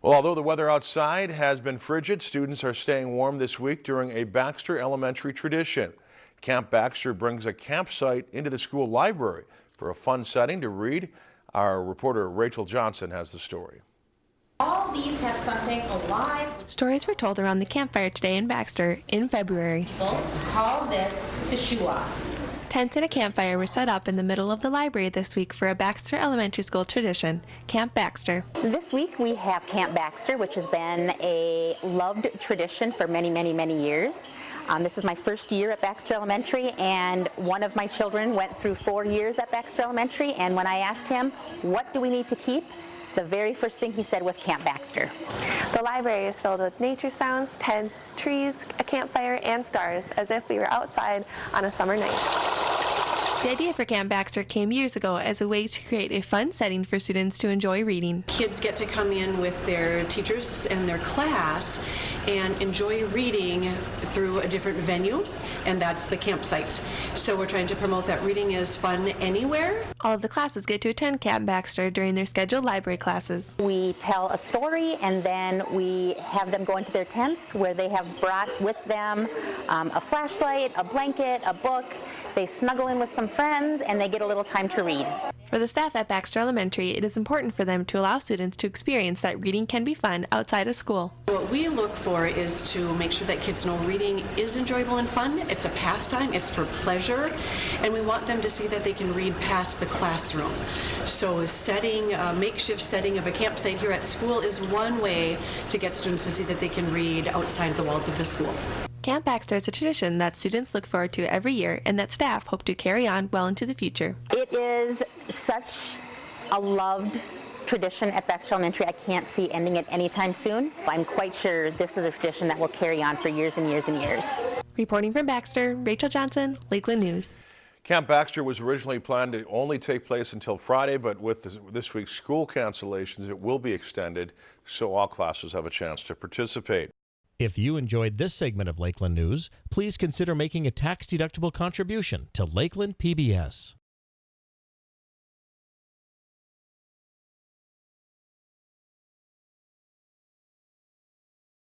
Well, although the weather outside has been frigid, students are staying warm this week during a Baxter Elementary tradition. Camp Baxter brings a campsite into the school library for a fun setting to read. Our reporter Rachel Johnson has the story. All these have something alive. Stories were told around the campfire today in Baxter in February. People call this the Shua. Tents and a campfire were set up in the middle of the library this week for a Baxter Elementary School tradition, Camp Baxter. This week we have Camp Baxter, which has been a loved tradition for many, many, many years. Um, this is my first year at Baxter Elementary and one of my children went through four years at Baxter Elementary and when I asked him, what do we need to keep? The very first thing he said was Camp Baxter. The library is filled with nature sounds, tents, trees, a campfire, and stars, as if we were outside on a summer night. The idea for Camp Baxter came years ago as a way to create a fun setting for students to enjoy reading. Kids get to come in with their teachers and their class and enjoy reading through a different venue, and that's the campsite. So we're trying to promote that reading is fun anywhere. All of the classes get to attend Camp Baxter during their scheduled library classes. We tell a story and then we have them go into their tents where they have brought with them um, a flashlight, a blanket, a book. They snuggle in with some friends and they get a little time to read. For the staff at Baxter Elementary, it is important for them to allow students to experience that reading can be fun outside of school. What we look for is to make sure that kids know reading is enjoyable and fun. It's a pastime, it's for pleasure, and we want them to see that they can read past the classroom. So setting, a makeshift setting of a campsite here at school is one way to get students to see that they can read outside the walls of the school. Camp Baxter is a tradition that students look forward to every year and that staff hope to carry on well into the future. It is such a loved tradition at Baxter Elementary. I can't see ending it anytime soon. I'm quite sure this is a tradition that will carry on for years and years and years. Reporting from Baxter, Rachel Johnson, Lakeland News. Camp Baxter was originally planned to only take place until Friday, but with this, this week's school cancellations, it will be extended so all classes have a chance to participate. If you enjoyed this segment of Lakeland News, please consider making a tax-deductible contribution to Lakeland PBS.